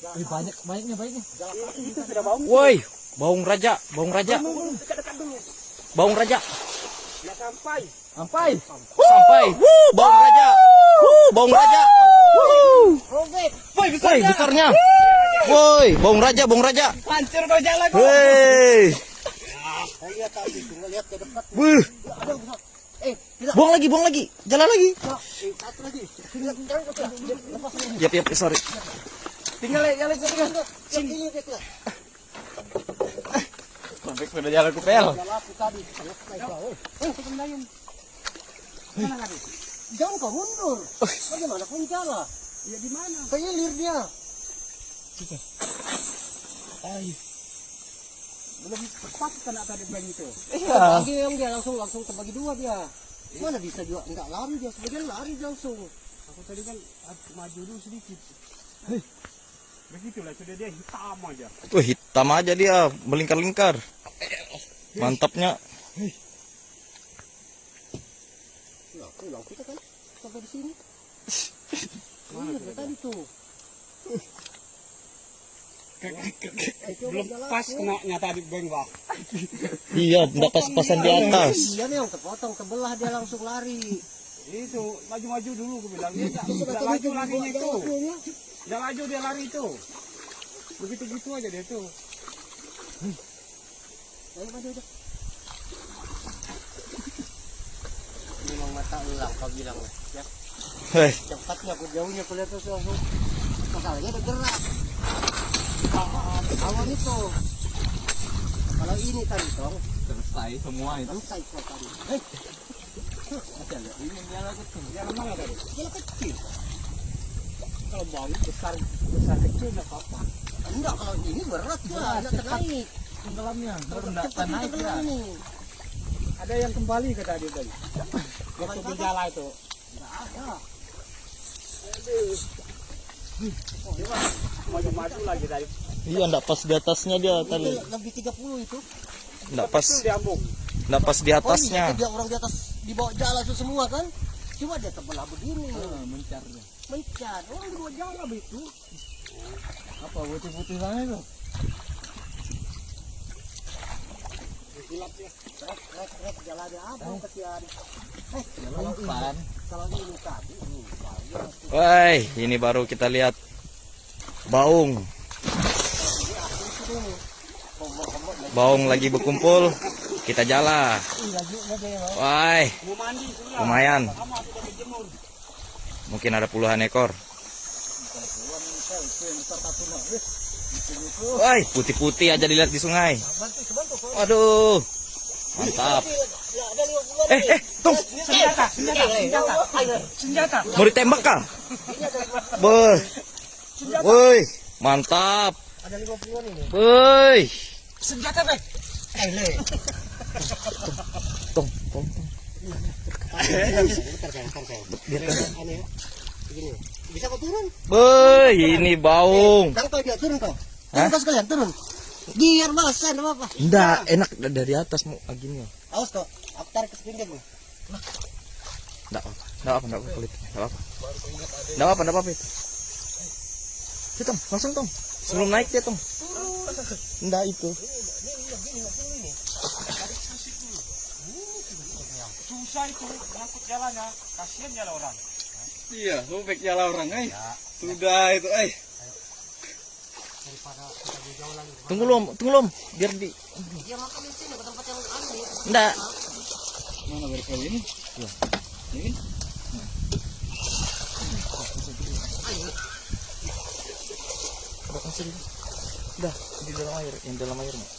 Wih, banyak banyaknya banyaknya. Woi, baung raja, baung raja, baung raja. Ya sampai. Sampai. Sampai. Wuh, baung raja. Wuh, baung raja. Woi, besarnya. Woi, baung raja, baung raja. Hancur kau jalan. Woi. Eh. Buang lagi, buang lagi. Jalan lagi. Eh, lagi. Yap, yap, sorry. Tinggal ya, jalan tinggal. Sini. Sampai sudah jalan ke pel. Jalan aku tadi. Selesai kau. Sebenarnya. Mana tadi? Jangan kau mundur. Bagaimana kau jalan? Ya di mana? Keilir dia. Ayo. Belum tepat kena tadi bank itu. Iya. Lagi yang dia langsung langsung terbagi dua dia. Mana bisa juga enggak lari dia sebagian lari langsung. Aku tadi kan maju dulu sedikit. Begitulah sudah dia hitam aja. Wih, hitam aja dia, melingkar-lingkar. Mantapnya. Pulang kita kan sampai di sini. Mana dia tadi tuh? belum pas kena nyata di bang Iya, enggak pas-pasan di atas. Dia nih yang terpotong sebelah dia langsung lari. itu maju-maju dulu gue bilang dia nggak Sudah nggak tadi laju tuh larinya itu nggak laju dia lari itu. Begitu gitu aja dia tuh. Ayo maju aja. Memang mata ulang kau bilang ya. Hei, cepatnya aku jauhnya aku lihat terus langsung masalahnya ada gerak. Ah, awan itu. Kalau ini tadi dong. Selesai semua itu. selesai kau tadi. Hei. Ada lihat ini jalan kecil. jalan mana tadi? Jalan kecil kalau bau besar besar kecil nggak apa-apa. Enggak kalau ini berat lah enggak ternaik Tenggelamnya. Baru enggak cepat naik ya. ada yang kembali ke tadi tadi waktu berjalan itu. Enggak ada. Maju-maju lagi tadi. Iya enggak pas di atasnya dia tadi. lebih 30 itu. Enggak pas, enggak pas di oh atasnya. iya dia orang di atas di bawah jalan semua kan? Cuma dia terbelah begini. Ah, mencar dia. Mencar orang di bawah jalan itu Apa putih-putih sana itu? Rek, rek, rek, jalannya abang kesian. Eh, Jalan kalau ini tadi, Woi, ini baru kita lihat baung. Baung lagi berkumpul. Kita jala. Woi, mau mandi sebelah lumayan. Mungkin ada puluhan ekor. Woi, putih-putih aja dilihat di sungai. Aduh. Mantap. Eh, eh, tunggu. senjata senjata senjata senjata Mau ditembak kah? Boy. Woi, mantap. ada 50-an ini. Woi. senjata bang Tong, tong, tong. Bentar, Bisa kau turun? Ini baung. Kau dia turun kau. Turun kau sekalian, turun. Biar enggak apa-apa. Enggak, enak dari atas mau gini. Awas kau, aku tarik ke sepinggir nih. Enggak apa. Enggak apa, enggak apa kulit. Enggak apa. Enggak apa, enggak apa itu. Langsung, Tong. Sebelum naik dia, Tong. Enggak itu. Susah itu ngangkut jalannya kasihan jalan orang Iya, sobek jalan orang, eh. Sudah itu, eh. Tunggu lom, tunggu lom, biar di Dia makan di sini ke tempat yang aneh. enggak. Mana baru kali ini? Ini? Udah kasih dulu. Udah, di dalam air, yang dalam air. Mak.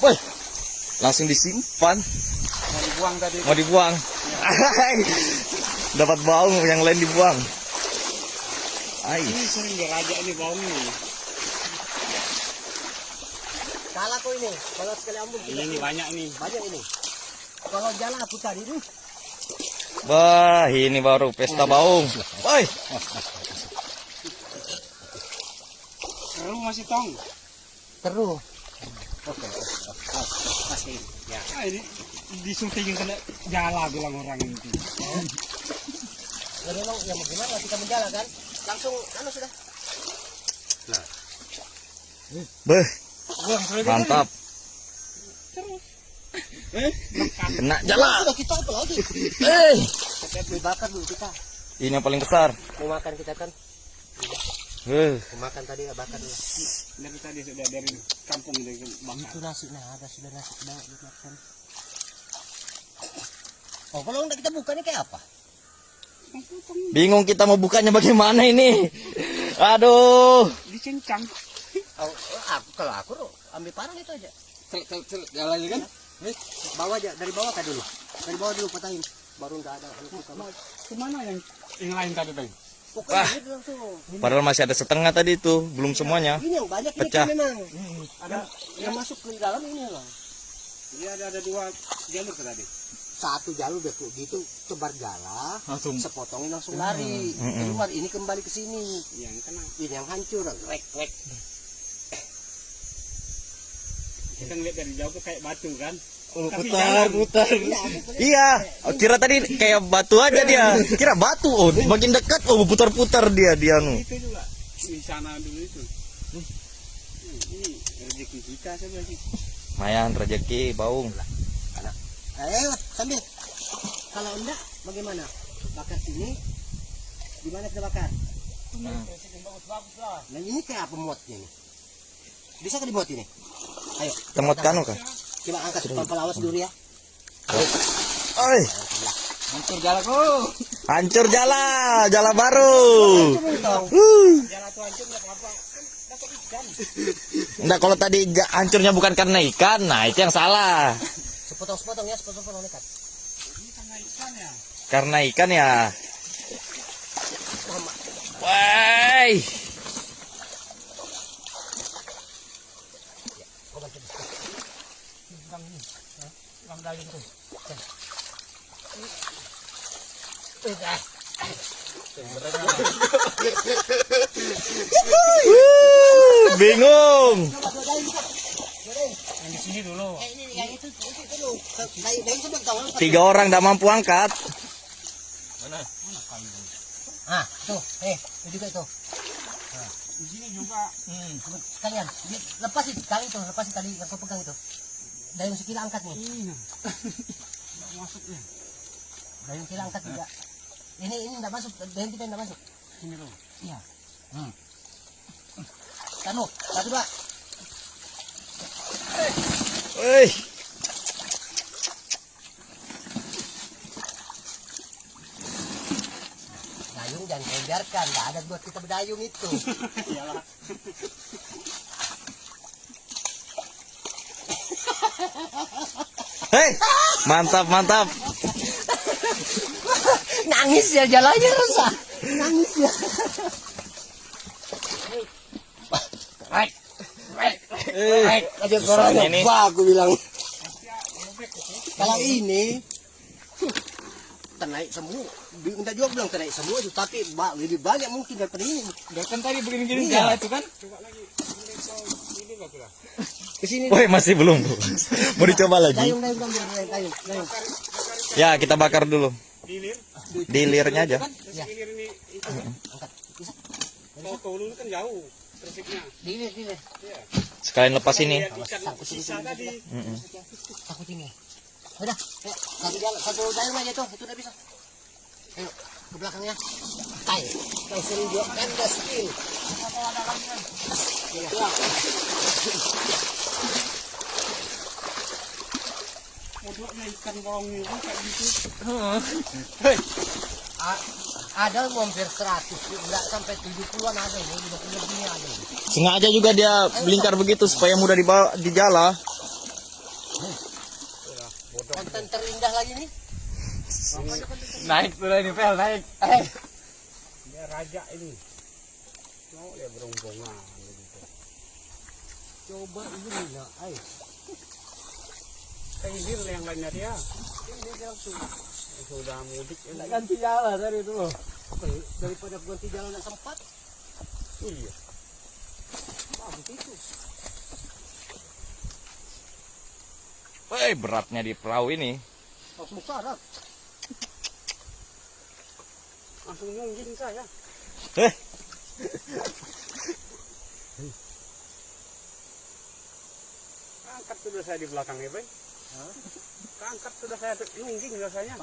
Woi, langsung disimpan, mau dibuang tadi mau dibuang. Dapat baung, yang lain dibuang. Ai, ini sering diraja ini bau ini Salah kau ini. Kalau sekali ambung ini nih banyak nih banyak ini. Kalau jalan aku tadi nih, Wah, ini baru pesta baung. Woi, Keru masih tong terus. masih ya ah, ini disuntingin kena jala bilang orang ini Jadi memang yang bagaimana kita menjala kan? Langsung anu sudah. Beh, mantap. Kena jala. Sudah kita apa lagi? Eh, Kita bakar dulu kita. ini yang paling besar. Mau makan kita kan? Eh, Mau makan tadi nggak bakar dulu. Dari tadi sudah dari kampung dari bakar. Itu nasi nah ada sudah nasi sudah dimakan. Oh kalau enggak kita buka ini kayak apa? bingung kita mau bukanya bagaimana ini. Aduh. Dicincang. Oh, aku kalau aku ambil parang itu aja. Cel, cel, cel, jalan aja kan? Eh, bawa aja dari bawah kan dulu. Dari bawah dulu patahin. Baru enggak ada. Ke mana yang yang lain tadi tadi? Pokoknya Wah. itu langsung. Padahal masih ada setengah tadi tuh, belum semuanya. Ini yang banyak ini Pecah. kan memang. Ada yang masuk ke dalam ini lah. Dia ada ada dua jalur ke tadi. Satu jalur deh gitu tebar jala, Langsung. sepotongin langsung lari. Keluar ini kembali ke sini. Yang kena. Ini yang hancur, rek rek. Kita ngeliat dari jauh tuh kayak batu kan. Putar, putar. Iya, kira tadi kayak batu aja dia. Kira batu, oh makin dekat, oh putar-putar dia dia nu. Itu juga di sana dulu itu. Hmm, Ini rezeki kita saja sih. Mayan rezeki baung. Ayo sambil. Kalau enggak bagaimana? Bakar sini. Di mana kita bakar? Nah ini kayak apa muatnya nih? Bisa ke dimuat ini? Ayo, Temot kanu kah? Coba angkat pelan awas dulu ya. Oi, Hancur jalanku. hancur jala, jala baru. Enggak kalau tadi hancurnya bukan karena ikan, nah itu yang salah. Sepotong-sepotong ya, sepotong-sepotong dekat. Karena ikan ya. Woi. Wuh, Bingung. Yang di sini dulu. Eh, ini yang itu, itu dulu. Dari dari sebelah kawan. Tiga orang tidak mampu angkat. Ah, tuh, eh, itu juga itu. Di sini juga. Sekalian, di- lepas itu tali itu, lepas itu tali yang kau pegang itu. Dayung sekila angkat nih. Iya. Nggak masuknya. Dayung sekila angkat juga. Ini ini enggak masuk, dayung kita enggak masuk. Sini dulu. Iya. Hmm. Tanu, satu dua. Woi. Dayung jangan kau biarkan, enggak ada buat kita berdayung itu. Hei, mantap mantap. Nangis ya jalannya rusak. Nangis ya. Rek, rek, rek. Aja suaranya. ini. Wah, aku bilang. Kalau ini ternaik semua. Minta juga bilang ternaik semua itu, tapi lebih banyak mungkin daripada ini. Dia kan tadi begini-gini Iya. jalan itu kan? Ke sini. Woi, masih belum. Mau dicoba lagi? Dayung, dayung, dayung, dayung, dayung, dayung. Ya, kita bakar dulu. Dilir. Dilirnya aja. Ya. Dilir ini itu kan. Kalau kan jauh. Dilir, dilir. Sekalian lepas ini. Takut ini. Udah, ayo, satu jalan, satu dayung aja tuh, itu udah bisa. Ayo, ke belakangnya. Tai, kau suruh dia anda skill. Ya. Bodohnya ikan bolong itu kayak gitu. A- ada hampir 100, enggak sampai 70-an ada ini, 50 lebih ada ini. Sengaja juga dia melingkar begitu supaya mudah dibawa di jala. Konten terindah lagi nih. Naik tuh ini pel naik. Eh, Dia raja ini. Mau dia berombongan begitu. coba ini nah, ayo. Kayak ini yang lainnya dia. Sudah mudik ini. Ganti jalan dari dulu. Ya, daripada ganti jalan yang sempat. Iya. Bagus itu. Woi, beratnya di perahu ini. Langsung syarat. Langsung nungging saya. Eh. Angkat sudah saya di belakangnya, Bay. Angkat sudah saya nungging rasanya.